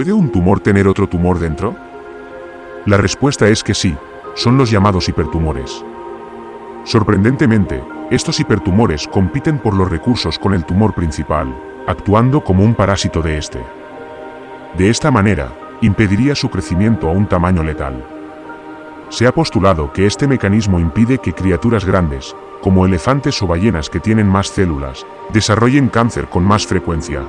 ¿Puede un tumor tener otro tumor dentro? La respuesta es que sí, son los llamados hipertumores. Sorprendentemente, estos hipertumores compiten por los recursos con el tumor principal, actuando como un parásito de este. De esta manera, impediría su crecimiento a un tamaño letal. Se ha postulado que este mecanismo impide que criaturas grandes, como elefantes o ballenas que tienen más células, desarrollen cáncer con más frecuencia,